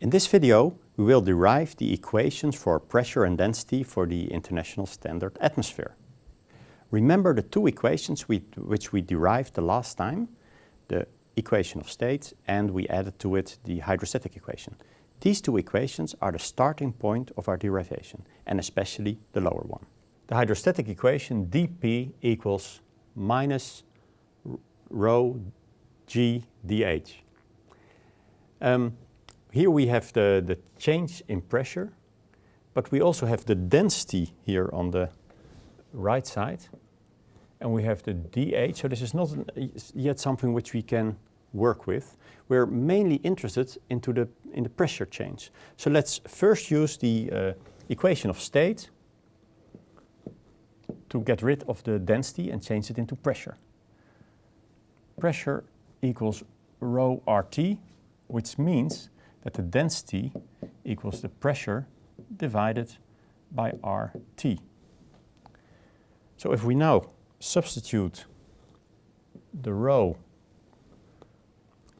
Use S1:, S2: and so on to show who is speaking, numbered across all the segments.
S1: In this video, we will derive the equations for pressure and density for the International Standard Atmosphere. Remember the two equations we, which we derived the last time, the equation of state and we added to it the hydrostatic equation. These two equations are the starting point of our derivation and especially the lower one. The hydrostatic equation dP equals minus rho g dH. Um, here we have the, the change in pressure, but we also have the density here on the right side. And we have the dH, so this is not yet something which we can work with. We're mainly interested into the, in the pressure change. So let's first use the uh, equation of state to get rid of the density and change it into pressure. Pressure equals rho RT, which means that the density equals the pressure divided by RT. So if we now substitute the rho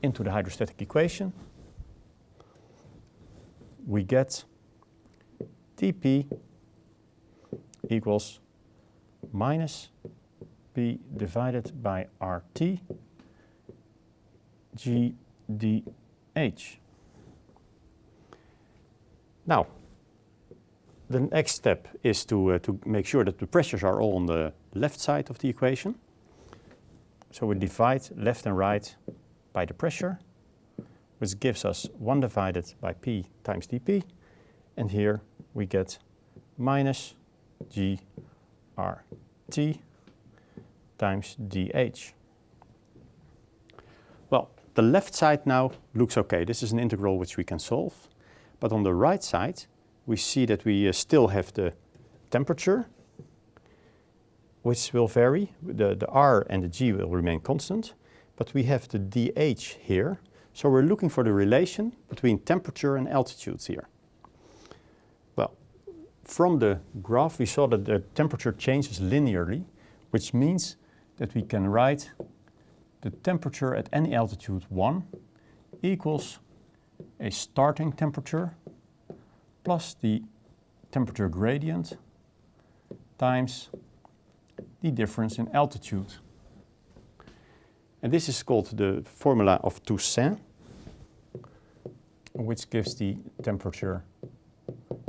S1: into the hydrostatic equation, we get dP equals minus P divided by RT GdH. Now, the next step is to, uh, to make sure that the pressures are all on the left side of the equation. So we divide left and right by the pressure, which gives us 1 divided by P times dP. And here we get minus GRT times dH. Well, the left side now looks okay. This is an integral which we can solve. But on the right side, we see that we uh, still have the temperature, which will vary. The, the R and the G will remain constant, but we have the dH here. So we're looking for the relation between temperature and altitudes here. Well, from the graph we saw that the temperature changes linearly, which means that we can write the temperature at any altitude 1 equals a starting temperature plus the temperature gradient times the difference in altitude. And this is called the formula of Toussaint, which gives the temperature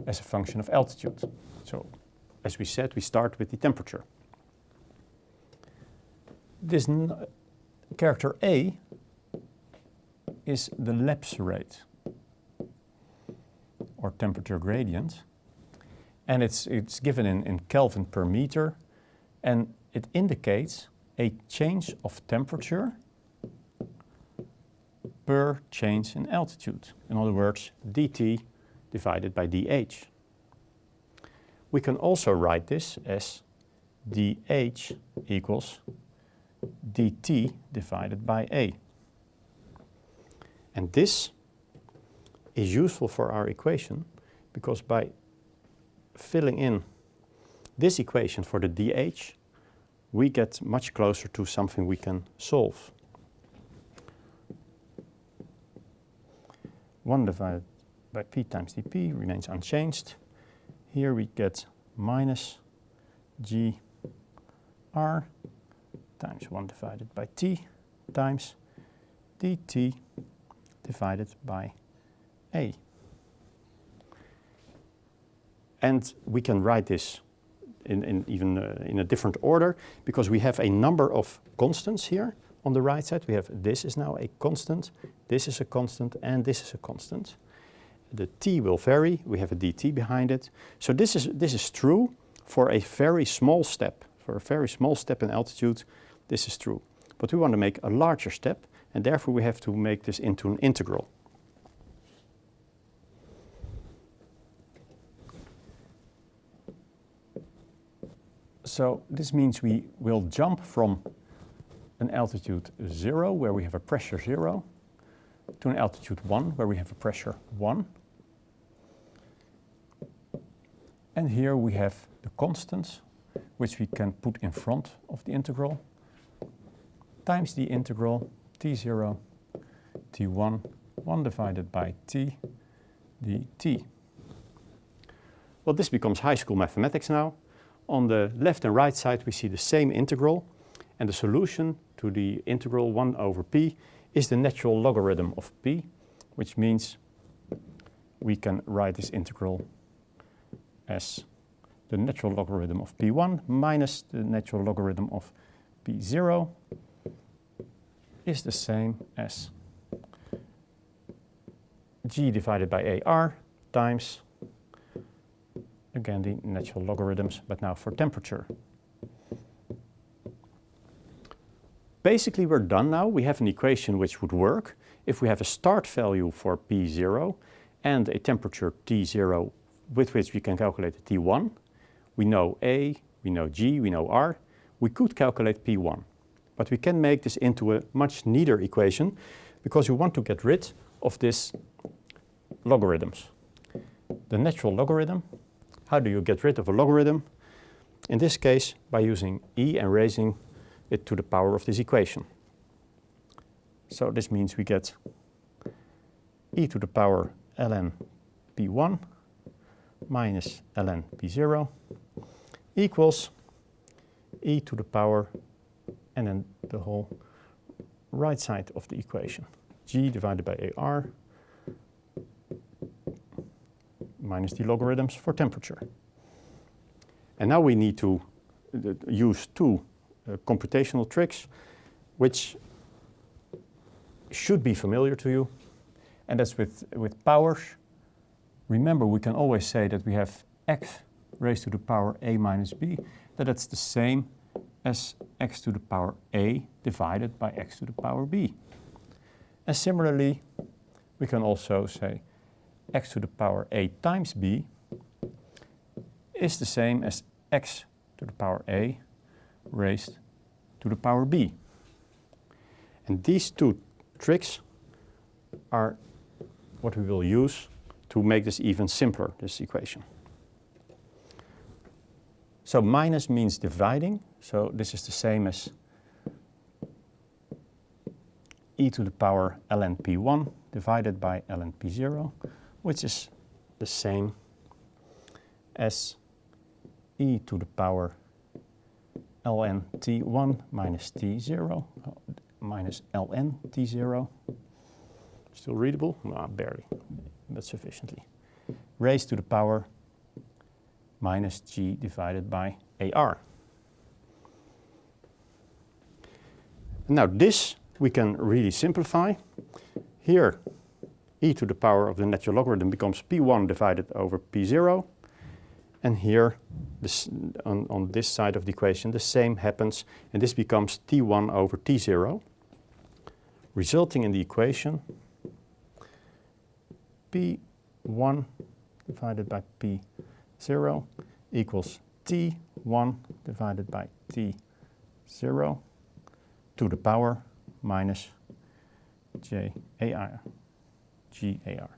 S1: as a function of altitude. So, as we said, we start with the temperature. This character A is the lapse rate or temperature gradient. And it's, it's given in, in Kelvin per meter and it indicates a change of temperature per change in altitude. In other words, dt divided by dh. We can also write this as dh equals dt divided by a. And this is useful for our equation because by filling in this equation for the dH, we get much closer to something we can solve. 1 divided by p times dp remains unchanged. Here we get minus g r times 1 divided by t times dt divided by a. And we can write this in, in even uh, in a different order because we have a number of constants here on the right side. We have this is now a constant, this is a constant, and this is a constant. The t will vary, we have a dt behind it. So this is, this is true for a very small step. For a very small step in altitude, this is true. But we want to make a larger step, and therefore we have to make this into an integral. So this means we will jump from an altitude 0, where we have a pressure 0, to an altitude 1, where we have a pressure 1. And here we have the constants, which we can put in front of the integral, times the integral t0, t1, 1 divided by t, dt. Well, this becomes high school mathematics now. On the left and right side we see the same integral and the solution to the integral 1 over p is the natural logarithm of p, which means we can write this integral as the natural logarithm of p1 minus the natural logarithm of p0 is the same as g divided by ar times, again the natural logarithms, but now for temperature. Basically we're done now. We have an equation which would work if we have a start value for P0 and a temperature T0 with which we can calculate the T1. We know A, we know G, we know R. We could calculate P1. But we can make this into a much neater equation because we want to get rid of this logarithms. The natural logarithm, how do you get rid of a logarithm? In this case, by using e and raising it to the power of this equation. So this means we get e to the power ln p1 minus ln p0 equals e to the power and then the whole right side of the equation. g divided by ar minus the logarithms for temperature. And now we need to uh, use two uh, computational tricks which should be familiar to you. And that's with, with powers. Remember, we can always say that we have x raised to the power a minus b, that it's the same as x to the power a divided by x to the power b. And similarly, we can also say x to the power a times b is the same as x to the power a raised to the power b. And these two tricks are what we will use to make this even simpler, this equation. So minus means dividing, so this is the same as e to the power ln p1 divided by ln p0, which is the same as e to the power ln t1 minus t0 minus ln t0. Still readable? No, barely, but sufficiently. Raised to the power minus g divided by ar. Now this we can really simplify. Here e to the power of the natural logarithm becomes p1 divided over p0 and here, this, on, on this side of the equation, the same happens, and this becomes T1 over T0, resulting in the equation P1 divided by P0 equals T1 divided by T0 to the power minus JAR, GAR.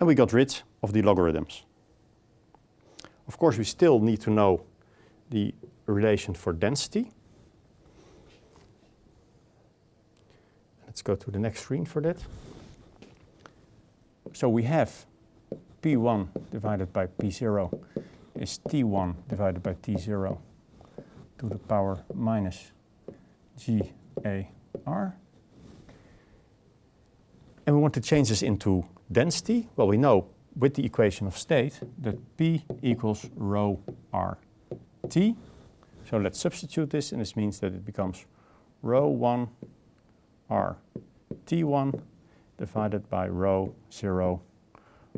S1: And we got rid of the logarithms. Of course, we still need to know the relation for density. Let's go to the next screen for that. So we have P1 divided by P0 is T1 divided by T0 to the power minus GAR. And we want to change this into density. Well, we know with the equation of state that P equals rho R T. So let's substitute this and this means that it becomes rho 1 R T1 divided by rho 0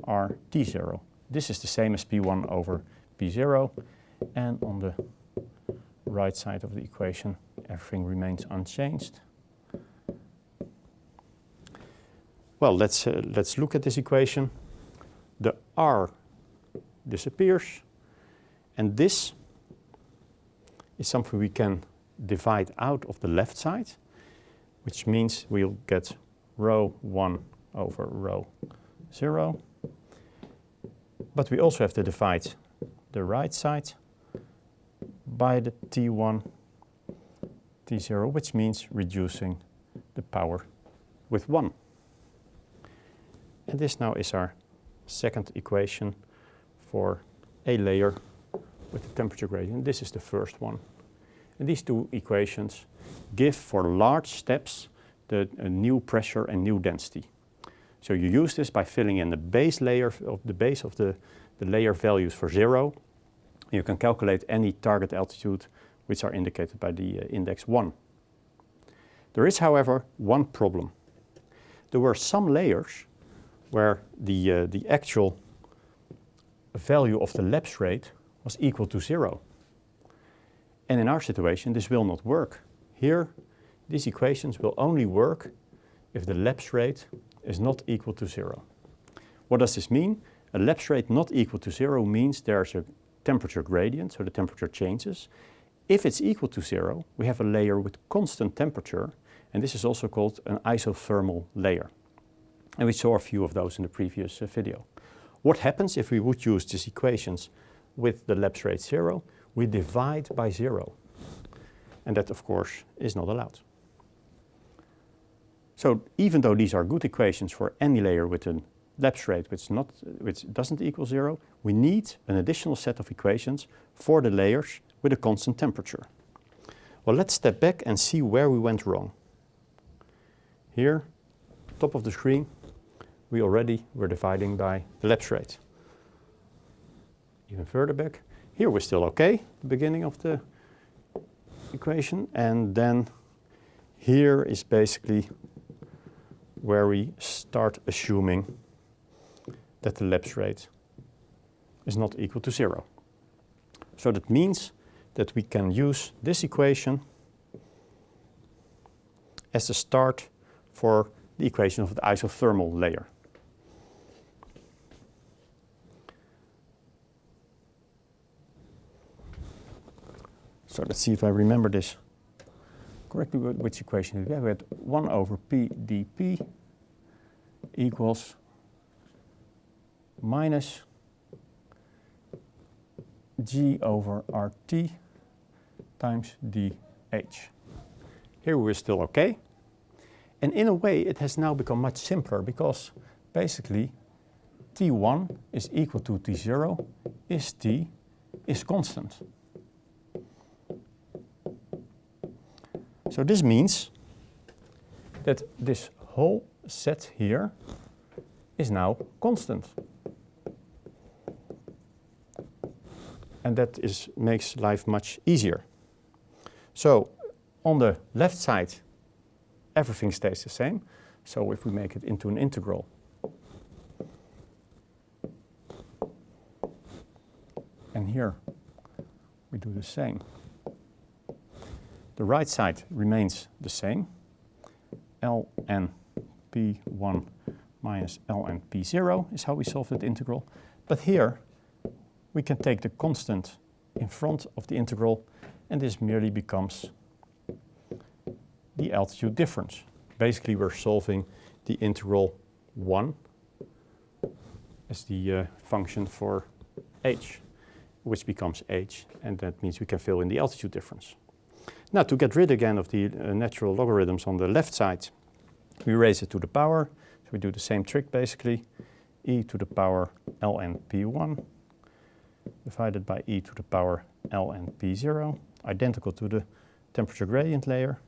S1: R T0. This is the same as P1 over P0 and on the right side of the equation everything remains unchanged. Well, let's, uh, let's look at this equation the R disappears. And this is something we can divide out of the left side, which means we'll get rho 1 over rho 0. But we also have to divide the right side by the T1, T0, which means reducing the power with 1. And this now is our second equation for a layer with the temperature gradient. This is the first one. And these two equations give for large steps the uh, new pressure and new density. So you use this by filling in the base layer of the base of the, the layer values for zero. You can calculate any target altitude which are indicated by the uh, index 1. There is, however, one problem. There were some layers where the, uh, the actual value of the lapse rate was equal to zero. And in our situation, this will not work. Here, these equations will only work if the lapse rate is not equal to zero. What does this mean? A lapse rate not equal to zero means there's a temperature gradient, so the temperature changes. If it's equal to zero, we have a layer with constant temperature, and this is also called an isothermal layer. And we saw a few of those in the previous uh, video. What happens if we would use these equations with the lapse rate zero? We divide by zero. And that, of course, is not allowed. So even though these are good equations for any layer with a lapse rate which, not, which doesn't equal zero, we need an additional set of equations for the layers with a constant temperature. Well, let's step back and see where we went wrong. Here, top of the screen, we already were dividing by the lapse rate. Even further back, here we're still okay, the beginning of the equation, and then here is basically where we start assuming that the lapse rate is not equal to zero. So that means that we can use this equation as the start for the equation of the isothermal layer. So let's see if I remember this correctly. Which equation we have? We had 1 over p dp equals minus g over rt times dh. Here we're still okay. And in a way, it has now become much simpler because basically T1 is equal to T0 is T is constant. So this means that this whole set here is now constant. And that is, makes life much easier. So on the left side, everything stays the same. So if we make it into an integral, and here we do the same. The right side remains the same, ln p1 minus ln p0 is how we solve that integral. But here we can take the constant in front of the integral and this merely becomes the altitude difference. Basically we're solving the integral 1 as the uh, function for h, which becomes h, and that means we can fill in the altitude difference. Now to get rid again of the uh, natural logarithms on the left side, we raise it to the power. So we do the same trick basically. e to the power ln p1 divided by e to the power ln p0, identical to the temperature gradient layer.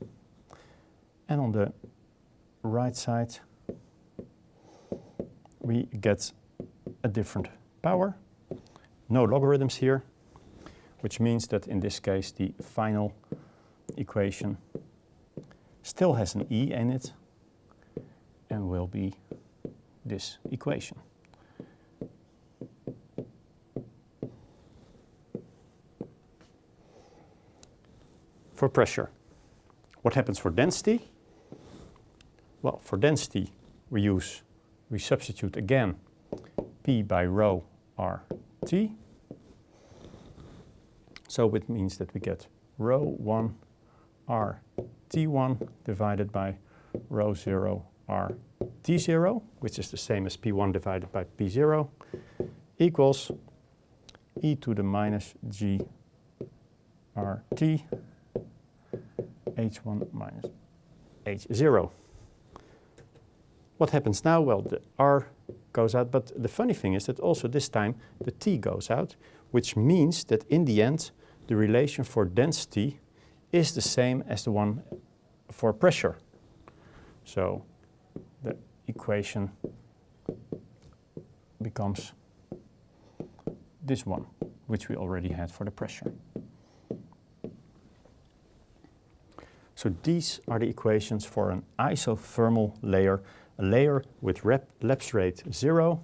S1: And on the right side, we get a different power. No logarithms here, which means that in this case the final equation still has an e in it and will be this equation. For pressure, what happens for density? Well, for density, we use, we substitute again P by rho RT. So it means that we get rho 1 R T1 divided by rho 0 R T0, which is the same as P1 divided by P0, equals e to the minus g RT H1 minus H0. What happens now? Well, the R goes out, but the funny thing is that also this time the T goes out, which means that in the end the relation for density is the same as the one for pressure. So the equation becomes this one, which we already had for the pressure. So these are the equations for an isothermal layer, a layer with lapse rate zero,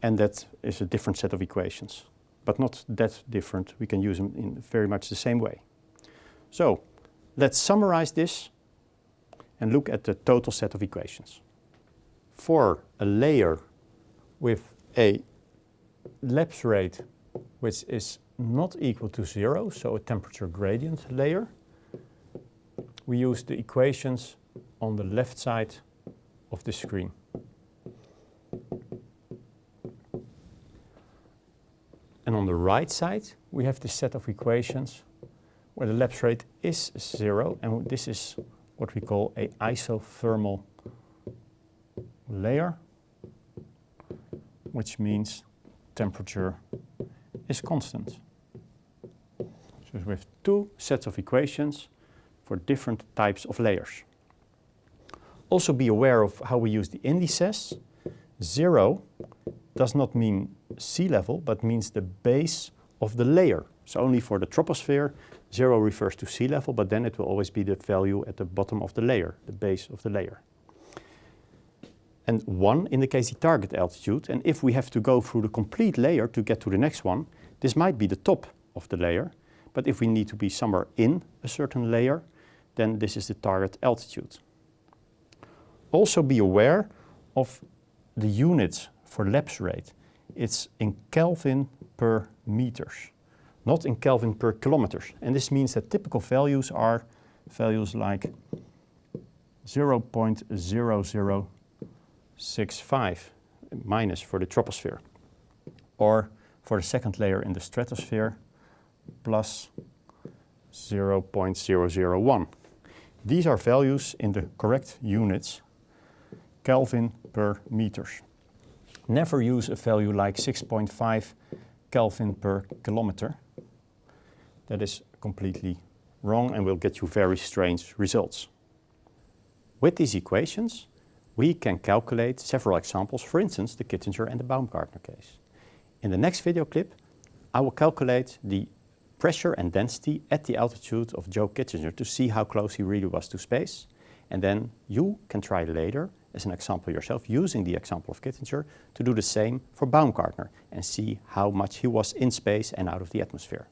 S1: and that is a different set of equations, but not that different. We can use them in very much the same way. So let's summarize this and look at the total set of equations. For a layer with a lapse rate which is not equal to zero, so a temperature gradient layer, we use the equations on the left side of the screen. And on the right side, we have the set of equations where the lapse rate is zero, and this is what we call a isothermal layer, which means temperature is constant. Have two sets of equations for different types of layers. Also be aware of how we use the indices. Zero does not mean sea level, but means the base of the layer. So only for the troposphere, zero refers to sea level, but then it will always be the value at the bottom of the layer, the base of the layer. And one indicates the target altitude, and if we have to go through the complete layer to get to the next one, this might be the top of the layer, but if we need to be somewhere in a certain layer, then this is the target altitude. Also be aware of the units for lapse rate. It's in Kelvin per meters, not in Kelvin per kilometers. And this means that typical values are values like 0.0065 minus for the troposphere, or for the second layer in the stratosphere, plus 0.001. These are values in the correct units, Kelvin per meters. Never use a value like 6.5 Kelvin per kilometer. That is completely wrong and will get you very strange results. With these equations, we can calculate several examples, for instance, the Kittinger and the Baumgartner case. In the next video clip, I will calculate the pressure and density at the altitude of Joe Kittinger to see how close he really was to space. And then you can try later, as an example yourself, using the example of Kittinger, to do the same for Baumgartner and see how much he was in space and out of the atmosphere.